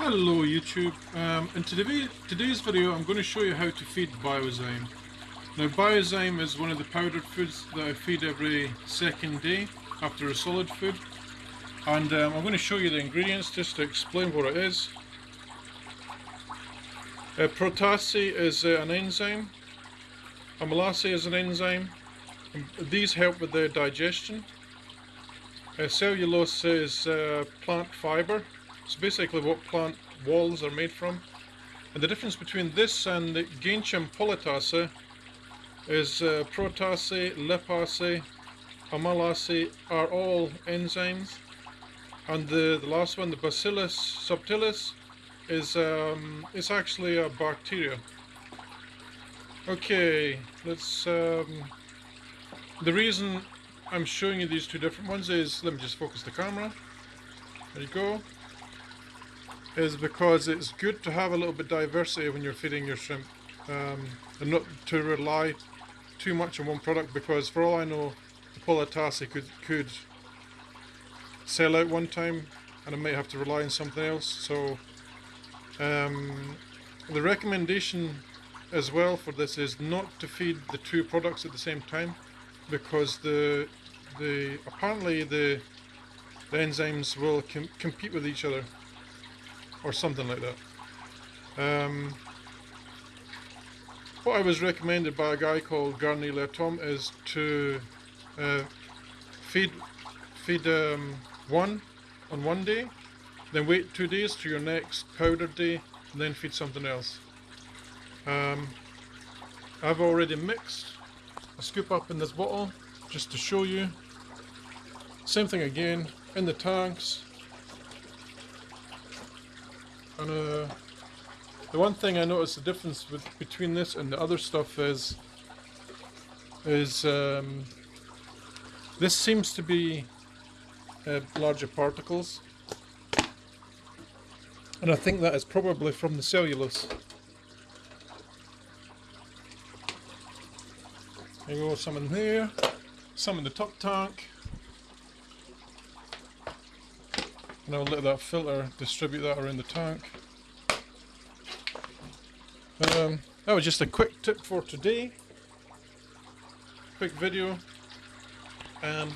YouTube. Um, in today, today's video I'm going to show you how to feed Biozyme. Now Biozyme is one of the powdered foods that I feed every second day after a solid food and um, I'm going to show you the ingredients just to explain what it is. Uh, protease is uh, an enzyme, amylase is an enzyme, these help with the digestion. Uh, cellulose is uh, plant fibre, it's basically what plant walls are made from. And the difference between this and the Genchem polytase is uh, protease, lipase, amylase are all enzymes. And the, the last one, the Bacillus subtilis, is um, it's actually a bacteria. Okay, let's. Um, the reason I'm showing you these two different ones is let me just focus the camera. There you go. Is because it's good to have a little bit of diversity when you're feeding your shrimp, um, and not to rely too much on one product. Because for all I know, the Polytase could could sell out one time, and I might have to rely on something else. So um, the recommendation as well for this is not to feed the two products at the same time because the the apparently the the enzymes will com compete with each other or something like that. Um, what I was recommended by a guy called Garnier Latom is to uh, feed feed um, one on one day then wait two days to your next powder day, and then feed something else. Um, I've already mixed a scoop up in this bottle, just to show you. Same thing again, in the tanks. And uh, the one thing I noticed the difference with between this and the other stuff is is um, this seems to be uh, larger particles and I think that is probably from the cellulose. There you go, some in there, some in the top tank. I'll let that filter distribute that around the tank. Um, that was just a quick tip for today. Quick video. Um,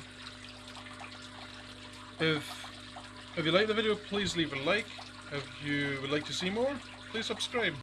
if if you like the video, please leave a like. If you would like to see more, please subscribe.